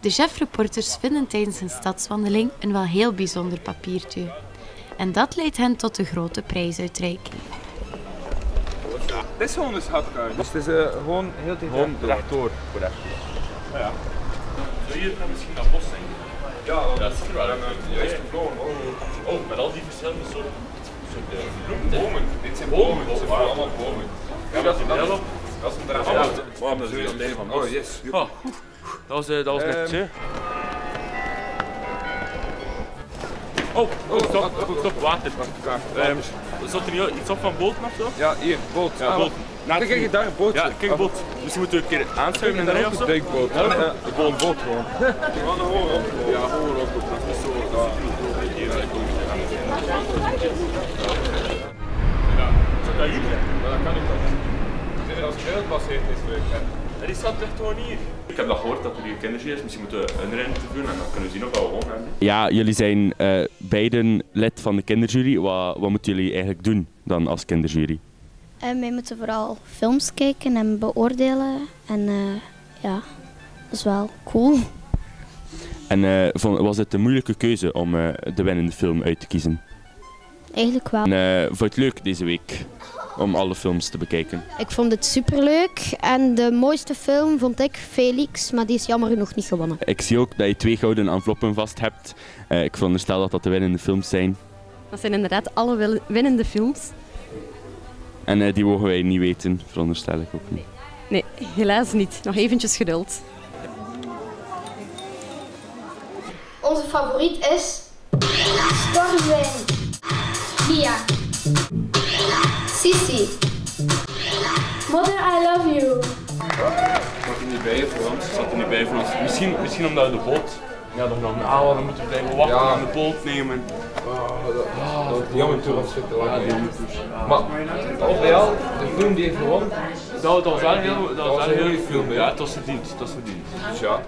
De chefreporters vinden tijdens een stadswandeling een wel heel bijzonder papiertje. En dat leidt hen tot de grote prijsuitreiking. Dit is gewoon een schatkaart. Dus het is eh, gewoon heel tijd Gewoon rechtdoor. Ja. Wil je dan misschien dat bos zijn? Ja, Dat is er wel. juist gevlogen. Oh, Oh, met al die verschillende soorten soorten bloemen. bomen. Dit zijn Bomen. Dit zijn bomen. allemaal bomen. Ja, dat is wel. Dat is een draad. Ja, Oh, dat is een deel van. Oh, yes. Oh, dat was, eh, dat was net, Ehm. hè. Oh, oh, stop, stop, water. Ehm, zat er niet iets op van boten of zo? Ja, hier, boot. Ja, Ah, boot. Kijk, kijk, daar een bootje. Ja, kijk, boot. Dus je moet een keer aanschuiven de rij of zo? Duikboot. Ja, Ja, ja. gewoon een boot gewoon. Hoor op. Ja, hoor op. Dat is zo. Zou dat? Ja, dat kan ik Zeker als het gebaseerd is, leuk hè. Ja, Die staat echt gewoon hier. Ik heb dat gehoord dat er hier kindertje is. Misschien moeten we een rent doen en dan kunnen we zien of we gewoon hebben. Ja, jullie zijn eh, beiden lid van de kinderjury. Wat, wat moeten jullie eigenlijk doen dan als kinderjury? En wij moeten vooral films kijken en beoordelen. En eh, ja, dat is wel cool. En eh, vond- was het een moeilijke keuze om eh, de winnende film uit te kiezen? Eigenlijk wel. En eh, vond je het leuk deze week om alle films te bekijken? Ik vond het superleuk. En de mooiste film vond ik Felix, maar die is jammer genoeg niet gewonnen. Ik zie ook dat je twee gouden enveloppen vast hebt. Eh, ik veronderstel dat dat de winnende films zijn. Dat zijn inderdaad alle winnende films. En eh, die mogen wij niet weten, veronderstel ik ook niet. Nee, helaas niet. Nog eventjes geduld. Onze favoriet is Stormwind. Mia. Sissy. Mother, I love you. Zat er niet bij voor ons? Zat er niet bij voor ons. Misschien, misschien omdat we de boot. Ja, dan nog ah, dan moeten we blijven wachten Ja. en de boot nemen. Jammer toe was het te lang. Maar al bij al, de film die heeft gewonnen. Dat, dat was wel heel, dat was was wel een heel goede film? Ja, het was verdiend. Het was verdiend. Dus ja.